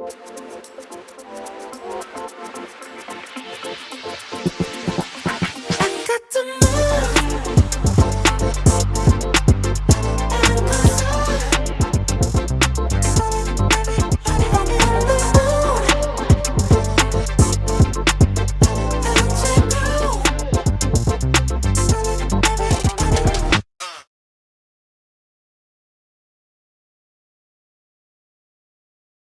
ちょっと待って。